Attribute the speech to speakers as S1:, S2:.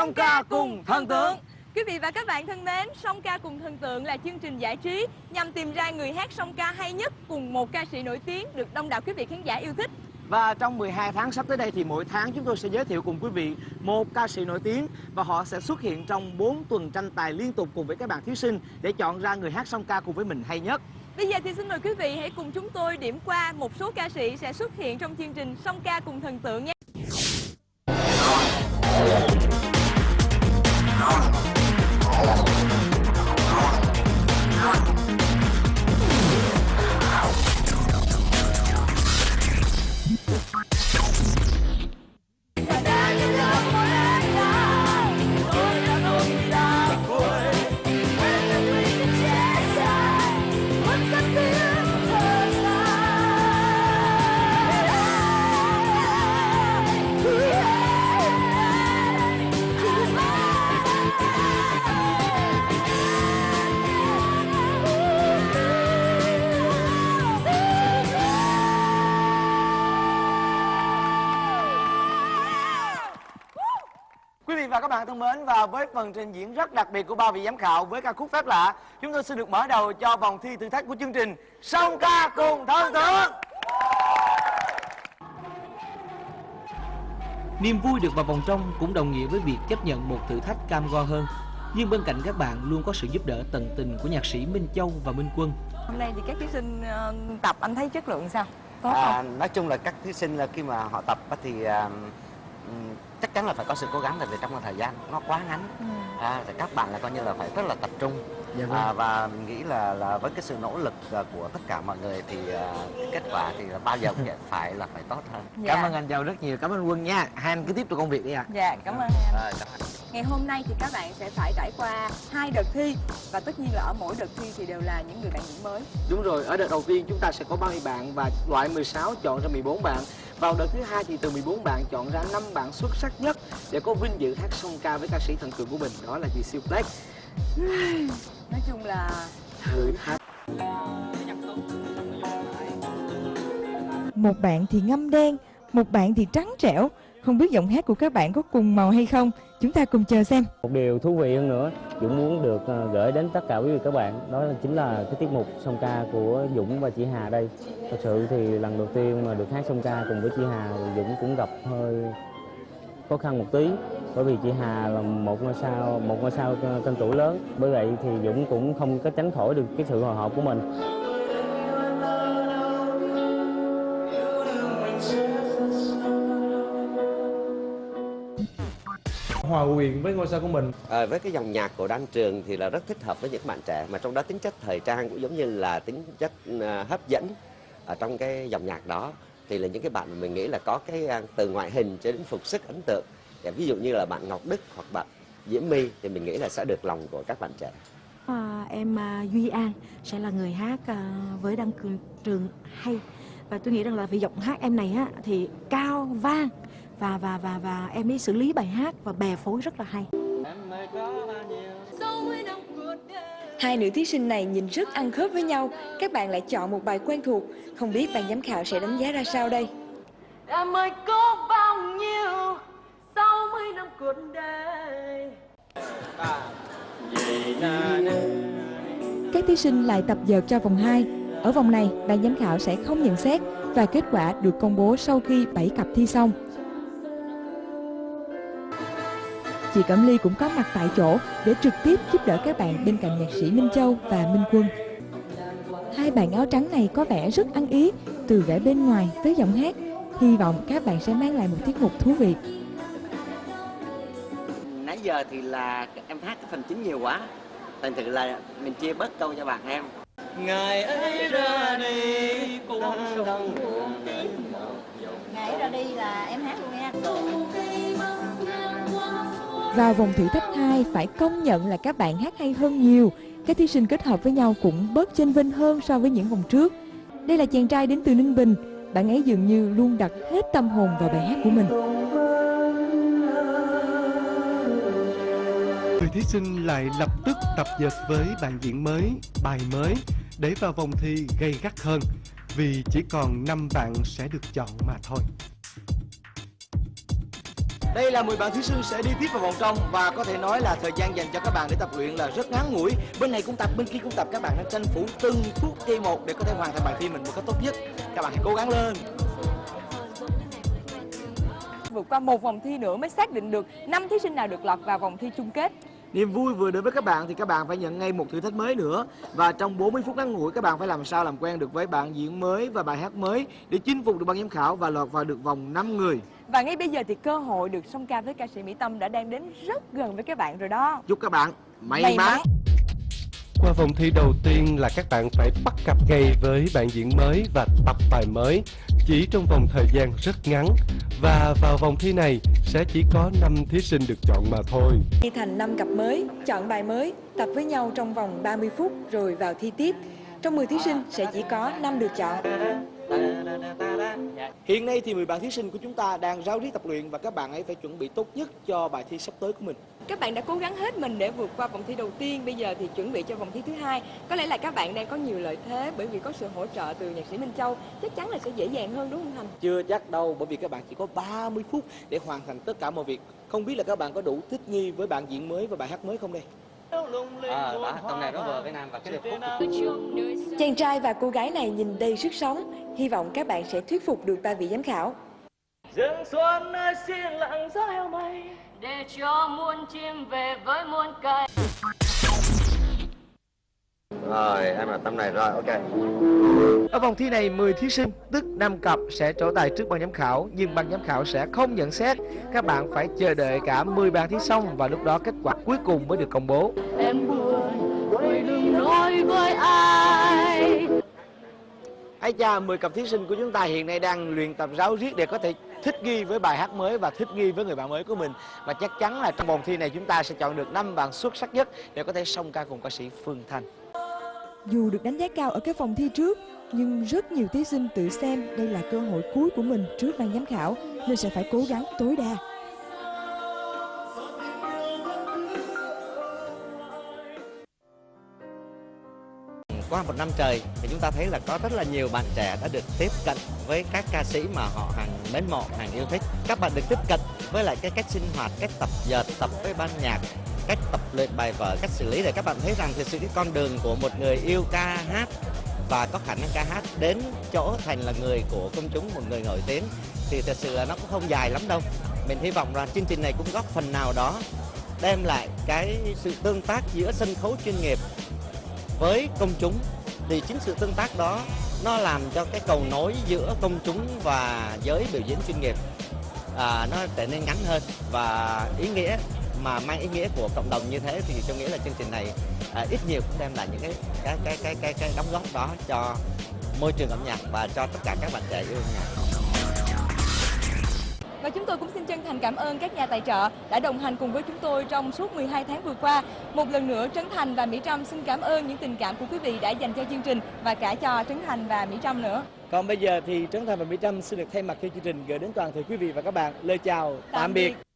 S1: song ca cùng thần tượng
S2: Quý vị và các bạn thân mến, Song ca cùng thần tượng là chương trình giải trí nhằm tìm ra người hát song ca hay nhất cùng một ca sĩ nổi tiếng được đông đảo quý vị khán giả yêu thích.
S1: Và trong 12 tháng sắp tới đây thì mỗi tháng chúng tôi sẽ giới thiệu cùng quý vị một ca sĩ nổi tiếng và họ sẽ xuất hiện trong 4 tuần tranh tài liên tục cùng với các bạn thí sinh để chọn ra người hát song ca cùng với mình hay nhất.
S2: Bây giờ thì xin mời quý vị hãy cùng chúng tôi điểm qua một số ca sĩ sẽ xuất hiện trong chương trình Song ca cùng thần tượng nhé.
S1: Vị và các bạn thân mến và với phần trình diễn rất đặc biệt của ba vị giám khảo với ca khúc phép lạ, chúng tôi xin được mở đầu cho vòng thi thử thách của chương trình Song ca cùng thần tượng.
S3: Niềm vui được vào vòng trong cũng đồng nghĩa với việc chấp nhận một thử thách cam go hơn. Nhưng bên cạnh các bạn luôn có sự giúp đỡ tận tình của nhạc sĩ Minh Châu và Minh Quân.
S2: Hôm nay thì các thí sinh ờ, tập anh thấy chất lượng sao? Tốt
S4: À,
S2: không?
S4: nói chung là các thí sinh là khi mà họ tập thì à, ừm, chắc chắn là phải có sự cố gắng tại vì trong một thời gian nó quá ngắn
S2: Ừ.
S4: à, thì các bạn là coi như là phải rất là tập trung
S1: Dạ vâng.
S4: à, và mình nghĩ là là với cái sự nỗ lực à, của tất cả mọi người thì à, cái kết quả thì là bao giờ cũng phải là phải tốt hơn
S2: Dạ.
S1: Cảm ơn anh Châu rất nhiều, cảm ơn Quân nha. Hai anh cứ tiếp tục công việc đi ạ.
S2: Dạ, cảm ơn em.
S4: Rồi, cảm ơn.
S2: Ngày hôm nay thì các bạn sẽ phải trải qua hai đợt thi và tất nhiên là ở mỗi đợt thi thì đều là những người bạn diễn mới.
S1: Đúng rồi, ở đợt đầu tiên chúng ta sẽ có 30 bạn và loại 16 chọn ra 14 bạn. Vào đợt thứ hai thì từ 14 bạn chọn ra 5 bạn xuất sắc nhất để có vinh dự hát song ca với ca sĩ thần tượng của mình, đó là chị Siêu Black.
S2: Nói chung là
S1: Thử thách.
S5: Một bạn thì ngâm đen, một bạn thì trắng trẻo. Không biết giọng hát của các bạn có cùng màu hay không? Chúng ta cùng chờ xem.
S6: Một điều thú vị hơn nữa, Dũng muốn được ờ, gửi đến tất cả quý vị các bạn, đó là chính là cái tiết mục song ca của Dũng và chị Hà đây. Thật sự thì lần đầu tiên mà được hát song ca cùng với chị Hà, Dũng cũng gặp hơi khó khăn một tí. Bởi vì chị Hà là một ngôi sao, một ngôi sao ờ, tên tuổi lớn. Bởi vậy thì Dũng cũng không có tránh khỏi được cái sự hồi hộp của mình.
S7: Hòa quyện với ngôi sao của mình?
S4: À, với cái dòng nhạc của Đan Trường thì là rất thích hợp với những bạn trẻ mà trong đó tính chất thời trang cũng giống như là tính chất à, hấp dẫn ở trong cái dòng nhạc đó. Thì là những cái bạn mà mình nghĩ là có cái à, từ ngoại hình cho đến phục sức ấn tượng. Dạ, ví dụ như là bạn Ngọc Đức hoặc bạn Diễm My thì mình nghĩ là sẽ được lòng của các bạn trẻ.
S8: À, em à, Duy An sẽ là người hát với đăng cường trường hay. Và tôi nghĩ rằng là vì giọng hát em này á thì cao vang và và và và em ấy xử lý bài hát và bè phối rất là hay.
S2: hai nữ thí sinh này nhìn rất ăn khớp với nhau. Các bạn lại chọn một bài quen thuộc. Không biết ban giám khảo sẽ đánh giá ra sao đây?
S9: Em ơi có bao nhiêu sau mấy năm cuộc đời
S5: Các thí sinh lại tập dượt cho vòng 2. Ở vòng này, ban giám khảo sẽ không nhận xét và kết quả được công bố sau khi 7 cặp thi xong. Chị Cẩm Ly cũng có mặt tại chỗ để trực tiếp giúp đỡ các bạn bên cạnh nhạc sĩ Minh Châu và Minh Quân. Hai bạn áo trắng này có vẻ rất ăn ý, từ vẻ bên ngoài tới giọng hát. Hy vọng các bạn sẽ mang lại một tiết mục thú vị.
S10: nãy giờ thì là em hát cái phần chính nhiều quá thành thử là mình chia bớt câu cho bạn em ngày ấy ra đi cũng đông buồn
S9: Ngày ra đi là em hát luôn nha
S5: vào vòng thử thách 2 phải công nhận là các bạn hát hay hơn nhiều. Các thí sinh kết hợp với nhau cũng bớt chênh vinh hơn so với những vòng trước. Đây là chàng trai đến từ Ninh Bình. Bạn ấy dường như luôn đặt hết tâm hồn vào bài hát của mình.
S11: Người thí sinh lại lập tức tập dượt với bạn diễn mới, bài mới để vào vòng thi gây gắt hơn vì chỉ còn 5 bạn sẽ được chọn mà thôi.
S1: Đây là 10 bạn thí sinh sẽ đi tiếp vào vòng trong và có thể nói là thời gian dành cho các bạn để tập luyện là rất ngắn ngủi. Bên này cũng tập, bên kia cũng tập, các bạn hãy tranh thủ từng phút giây một để có thể hoàn thành bài thi mình một cách tốt nhất. Các bạn hãy cố gắng lên.
S2: Vượt qua một vòng thi nữa mới xác định được năm thí sinh nào được lọt vào vòng thi chung kết.
S1: Niềm vui vừa đến với các bạn thì các bạn phải nhận ngay một thử thách mới nữa Và trong 40 phút ngắn ngủi các bạn phải làm sao làm quen được với bạn diễn mới và bài hát mới Để chinh phục được ban giám khảo và lọt vào được vòng 5 người
S2: Và ngay bây giờ thì cơ hội được song ca với ca sĩ Mỹ Tâm đã đang đến rất gần với các bạn rồi đó.
S1: Chúc các bạn may,
S2: May
S1: mắn.
S11: Qua vòng thi đầu tiên là các bạn phải bắt cặp ngay với bạn diễn mới và tập bài mới chỉ trong vòng thời gian rất ngắn. Và vào vòng thi này sẽ chỉ có 5 thí sinh được chọn mà thôi.
S5: Thi thành 5 cặp mới, chọn bài mới, tập với nhau trong vòng 30 phút rồi vào thi tiếp. Trong 10 thí sinh sẽ chỉ có 5 được chọn.
S1: Hiện nay thì 10 bạn thí sinh của chúng ta đang ráo riết tập luyện và các bạn ấy phải chuẩn bị tốt nhất cho bài thi sắp tới của mình.
S2: Các bạn đã cố gắng hết mình để vượt qua vòng thi đầu tiên, bây giờ thì chuẩn bị cho vòng thi thứ hai. Có lẽ là các bạn đang có nhiều lợi thế bởi vì có sự hỗ trợ từ nhạc sĩ Minh Châu, chắc chắn là sẽ dễ dàng hơn đúng không Thành?
S1: Chưa chắc đâu bởi vì các bạn chỉ có 30 phút để hoàn thành tất cả mọi việc. Không biết là các bạn có đủ thích nghi với bạn diễn mới và bài hát mới không đây?
S10: À, đó, tông này nó vừa với nam và cái điệp khúc.
S5: Chàng trai và cô gái này nhìn đầy sức sống, hy vọng các bạn sẽ thuyết phục được ba vị giám khảo.
S9: rừng xuân xiên lặng gió heo mây. Để cho muôn chim về với muôn cây
S4: Rồi, em là tâm này rồi, ok.
S1: Ở vòng thi này 10 thí sinh, tức 5 cặp sẽ trổ tài trước ban giám khảo Nhưng ban giám khảo sẽ không nhận xét Các bạn phải chờ đợi cả 10 bàn thi xong Và lúc đó kết quả cuối cùng mới được công bố
S9: em buồn đừng nói với ai
S1: Ây cha, 10 cặp thí sinh của chúng ta hiện nay đang luyện tập ráo riết để có thể thích nghi với bài hát mới và thích nghi với người bạn mới của mình. Và chắc chắn là trong vòng thi này chúng ta sẽ chọn được 5 bạn xuất sắc nhất để có thể song ca cùng ca sĩ Phương Thanh.
S5: Dù được đánh giá cao ở các vòng thi trước, nhưng rất nhiều thí sinh tự xem đây là cơ hội cuối của mình trước ban giám khảo nên sẽ phải cố gắng tối đa.
S10: qua một năm trời thì chúng ta thấy là có rất là nhiều bạn trẻ đã được tiếp cận với các ca sĩ mà họ hàng mến mộ, hàng yêu thích. Các bạn được tiếp cận với lại cái cách sinh hoạt, cách tập giờ tập với ban nhạc, cách tập luyện bài vở, cách xử lý để các bạn thấy rằng thực sự cái con đường của một người yêu ca hát và có khả năng ca hát đến chỗ thành là người của công chúng, một người nổi tiếng thì thật sự là nó cũng không dài lắm đâu. Mình hy vọng rằng chương trình này cũng góp phần nào đó đem lại cái sự tương tác giữa sân khấu chuyên nghiệp với công chúng thì chính sự tương tác đó nó làm cho cái cầu nối giữa công chúng và giới biểu diễn chuyên nghiệp à, nó trở nên ngắn hơn và ý nghĩa mà mang ý nghĩa của cộng đồng như thế thì tôi nghĩ là chương trình này à, ít nhiều cũng đem lại những cái cái cái cái cái, cái đóng góp đó cho môi trường âm nhạc và cho tất cả các bạn trẻ yêu âm nhạc.
S2: Và chúng tôi cũng xin chân thành cảm ơn các nhà tài trợ đã đồng hành cùng với chúng tôi trong suốt 12 tháng vừa qua. Một lần nữa Trấn Thành và Mỹ Trâm xin cảm ơn những tình cảm của quý vị đã dành cho chương trình và cả cho Trấn Thành và Mỹ Trâm nữa.
S1: Còn bây giờ thì Trấn Thành và Mỹ Trâm xin được thay mặt cho chương trình gửi đến toàn thể quý vị và các bạn lời chào tạm,
S2: Tạm
S1: biệt.
S2: biệt.